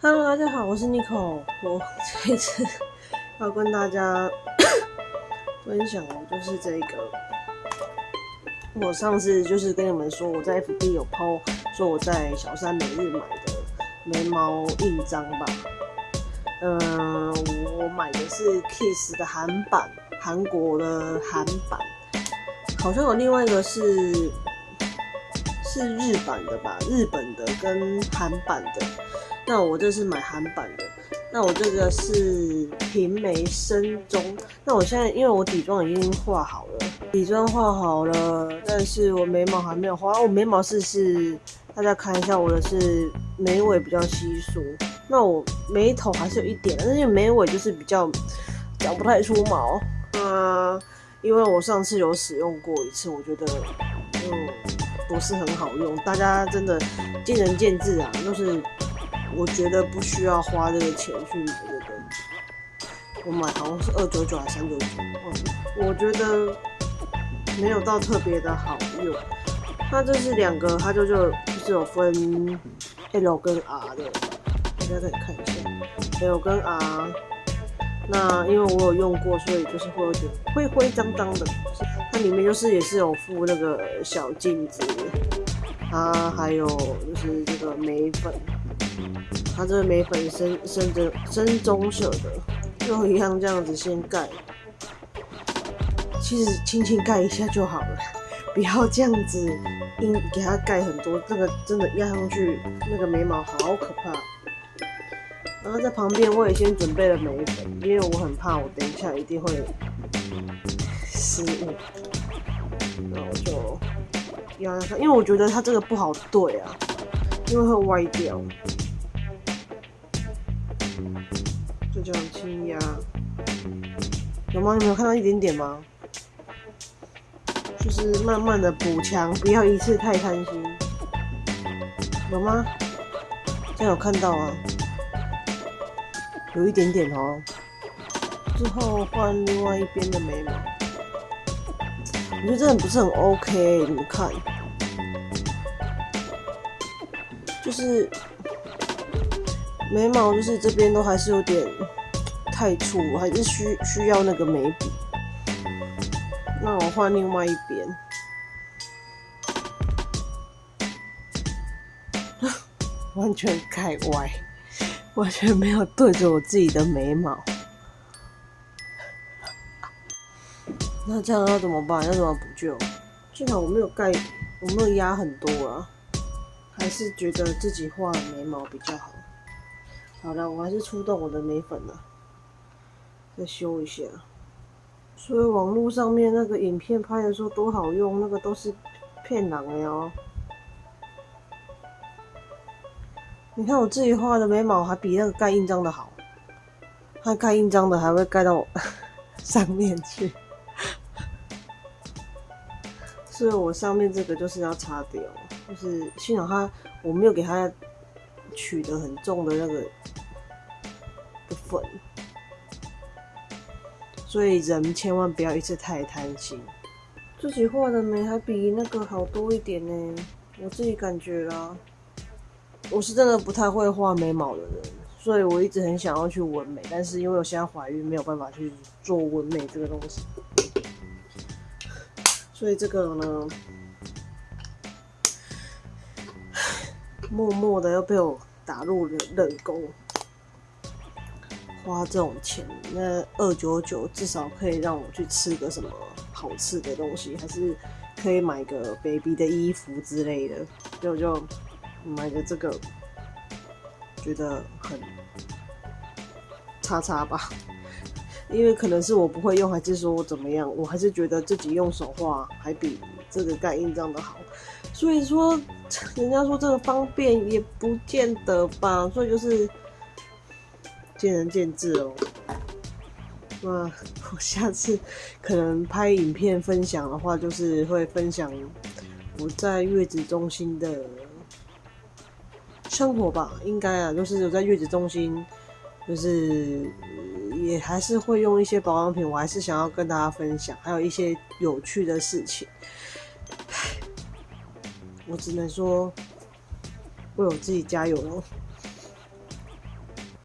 Hello，大家好，我是 Nico。我这一次要跟大家 分享的就是这个，我上次就是跟你们说我在 FB 有 PO 说我在小山每日买的眉毛印章吧。嗯，我买的是 Kiss 的韩版，韩国的韩版，好像有另外一个是是日版的吧，日本的跟韩版的。那我这是买韩版的，那我这个是平眉深棕。那我现在因为我底妆已经画好了，底妆画好了，但是我眉毛还没有画。我眉毛是是，大家看一下我的是眉尾比较稀疏，那我眉头还是有一点，但是眉尾就是比较长不太出毛。啊，因为我上次有使用过一次，我觉得嗯不是很好用，大家真的见仁见智啊，就是。我觉得不需要花这个钱去买这个，我买好像是二九九还是三九九，我觉得没有到特别的好用。它这是两个，它就就就是有分 L 跟 R 的，大家可以看一下 L 跟 R。那因为我有用过，所以就是会有点灰灰脏脏的。它里面就是也是有附那个小镜子，它还有就是这个眉粉。它这个眉粉深深的深棕色的，就一样这样子先盖，其实轻轻盖一下就好了，不要这样子硬给它盖很多，那个真的压上去那个眉毛好可怕。然后在旁边我也先准备了眉粉，因为我很怕我等一下一定会失误，那我就压上，因为我觉得它这个不好对啊，因为会歪掉。就这样轻压，有吗？你没有看到一点点吗？就是慢慢的补强，不要一次太贪心。有吗？这样有看到啊？有一点点哦。之后换另外一边的眉毛，我觉得这样不是很 OK，你们看，就是。眉毛就是这边都还是有点太粗，还是需需要那个眉笔。那我换另外一边，完全盖歪，完全没有对着我自己的眉毛。那这样要怎么办？要怎么补救？幸好我没有盖，我没有压很多啊，还是觉得自己画眉毛比较好。好了，我还是出动我的眉粉了，再修一下。所以网络上面那个影片拍的说多好用，那个都是骗人的哦。你看我自己画的眉毛还比那个盖印章的好，它盖印章的还会盖到 上面去，所以我上面这个就是要擦掉，就是幸好它我没有给它。取得很重的那个的粉，所以人千万不要一次太贪心。自己画的眉还比那个好多一点呢，我自己感觉啦。我是真的不太会画眉毛的人，所以我一直很想要去纹眉，但是因为我现在怀孕，没有办法去做纹眉这个东西。所以这个呢，默默的又被我。打入了冷宫，花这种钱，那二九九至少可以让我去吃个什么好吃的东西，还是可以买个 baby 的衣服之类的，就就买个这个，觉得很叉叉吧。因为可能是我不会用，还是说我怎么样，我还是觉得自己用手画还比这个盖印章的好。所以说，人家说这个方便也不见得吧，所以就是见仁见智哦。那我 下次可能拍影片分享的话，就是会分享我在月子中心的生活吧，应该啊，就是有在月子中心，就是也还是会用一些保养品，我还是想要跟大家分享，还有一些有趣的事情。我只能说，为我自己加油喽。